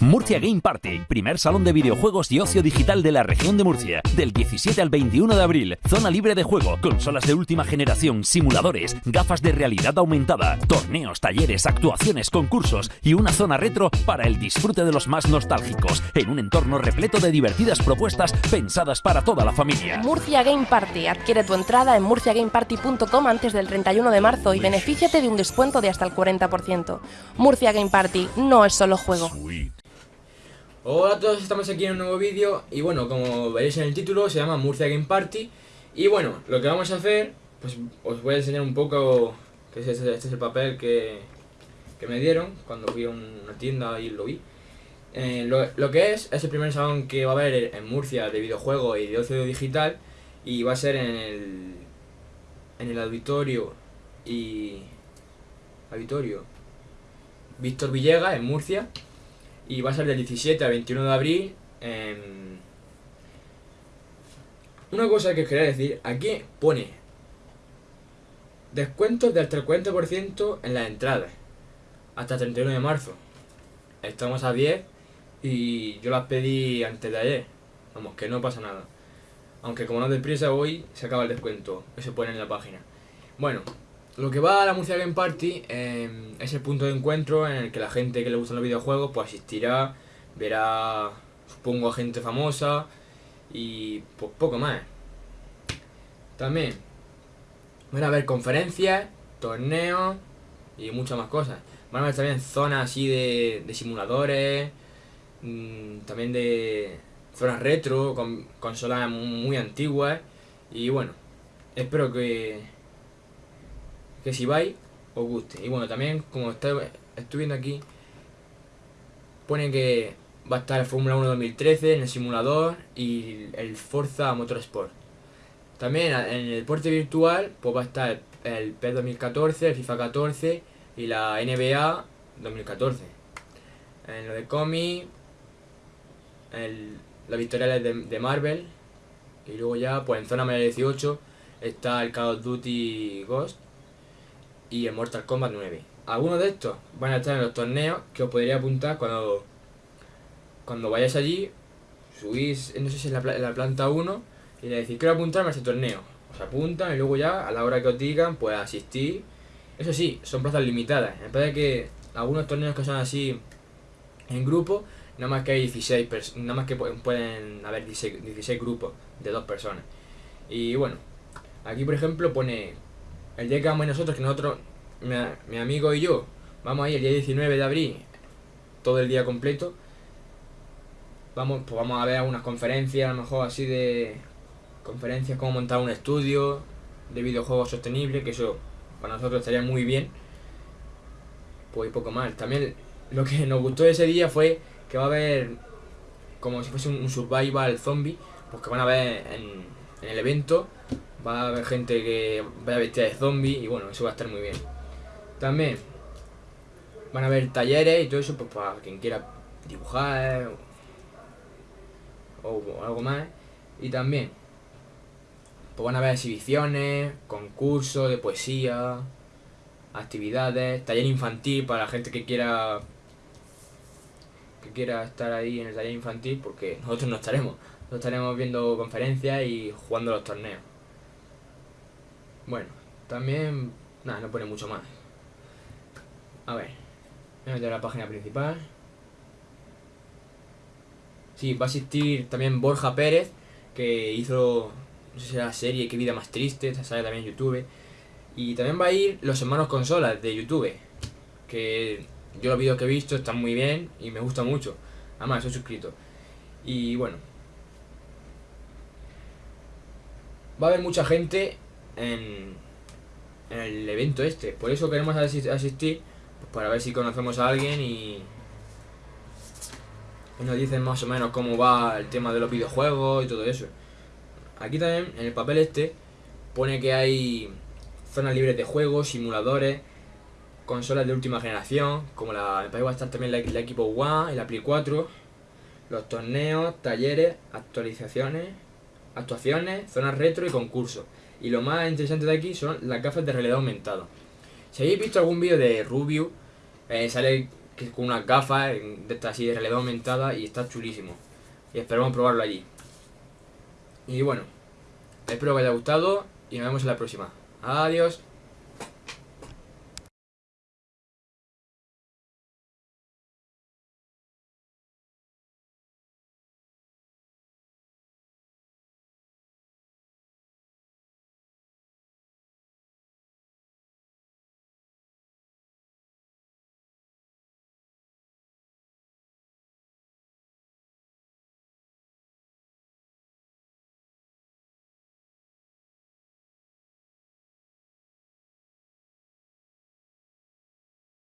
Murcia Game Party, primer salón de videojuegos y ocio digital de la región de Murcia, del 17 al 21 de abril. Zona libre de juego, consolas de última generación, simuladores, gafas de realidad aumentada, torneos, talleres, actuaciones, concursos y una zona retro para el disfrute de los más nostálgicos, en un entorno repleto de divertidas propuestas pensadas para toda la familia. Murcia Game Party. Adquiere tu entrada en murciagameparty.com antes del 31 de marzo y benefíciate de un descuento de hasta el 40%. Murcia Game Party no es solo juego. Hola a todos, estamos aquí en un nuevo vídeo y bueno, como veréis en el título, se llama Murcia Game Party. Y bueno, lo que vamos a hacer, pues os voy a enseñar un poco, que este, este es el papel que, que, me dieron cuando fui a una tienda y lo vi. Eh, lo, lo, que es, es el primer salón que va a haber en Murcia de videojuegos y de ocio digital y va a ser en el, en el auditorio y... auditorio. Víctor Villegas en Murcia y va a ser del 17 al 21 de abril. Una cosa que quería decir, aquí pone descuentos de hasta el 40% en las entradas, hasta el 31 de marzo. Estamos a 10 y yo las pedí antes de ayer, vamos, que no pasa nada. Aunque como no deprisa hoy, se acaba el descuento, eso pone en la página. Bueno, lo que va a la Murcia Game Party em, es el punto de encuentro en el que la gente que le gustan los videojuegos pues asistirá, verá, supongo, a gente famosa y pues poco más. También van a haber conferencias, torneos y muchas más cosas. Van a haber también zonas así de, simuladores, mm, también de zonas retro, con consolas muy antiguas y bueno, espero que que si vais os guste. Y bueno, también como estoy, viendo aquí, pone que va a estar el Fórmula 1 2013 en el simulador y el Forza Motorsport. También en el deporte virtual pues va a estar el PES 2014, el FIFA 14 y la NBA 2014. En lo de cómic, la victoria de, de, Marvel y luego ya pues en zona media 18 está el Call of Duty Ghost y el Mortal Kombat 9. Algunos de estos van a estar en los torneos que os podría apuntar cuando, cuando vayáis allí, subís, no sé si la, la planta 1 y le decís quiero apuntarme a ese torneo. Os apuntan y luego ya a la hora que os digan pues asistir. Eso sí, son plazas limitadas. En vez de que algunos torneos que son así en grupo, nada más que hay 16 nada más que pueden haber 16, 16 grupos de dos personas. Y bueno, aquí por ejemplo pone el día que vamos nosotros, que nosotros, mi, amigo y yo, vamos ahí el día 19 de abril, todo el día completo, vamos, pues vamos a ver algunas conferencias, a lo mejor así de conferencias, como montar un estudio de videojuegos sostenibles, que eso para nosotros estaría muy bien. Pues poco más. También lo que nos gustó ese día fue que va a haber como si fuese un, survival zombie, pues que van a ver en el evento va a haber gente que vaya vestida de zombie y bueno, eso va a estar muy bien. También van a haber talleres y todo eso pues para quien quiera dibujar o, algo más. Y también pues van a haber exhibiciones, concursos de poesía, actividades, taller infantil para la gente que quiera que quiera estar ahí en el taller infantil porque nosotros no estaremos. Nosotros estaremos viendo conferencias y jugando los torneos. Bueno, también... Nada, no pone mucho más. A ver. Voy a meter a la página principal. Sí, va a asistir también Borja Pérez, que hizo, no sé si la serie Qué vida más triste, sale también en YouTube. Y también va a ir los hermanos consolas de YouTube, que yo los vídeos que he visto están muy bien y me gusta mucho. Además, soy suscrito. Y bueno. Va a haber mucha gente en, el evento este. Por eso queremos asistir, pues para ver si conocemos a alguien y, nos dicen más o menos cómo va el tema de los videojuegos y todo eso. Aquí también, en el papel este, pone que hay zonas libres de juegos, simuladores, consolas de última generación, como la, me va a estar también la, la Equipo One la Play 4, los torneos, talleres, actualizaciones, actuaciones, zonas retro y concursos. Y lo más interesante de aquí son las gafas de realidad aumentada. Si habéis visto algún vídeo de Rubio, eh, sale con unas gafas de así de realidad aumentada y está chulísimo. Y esperamos probarlo allí. Y bueno, espero que os haya gustado y nos vemos en la próxima. Adiós.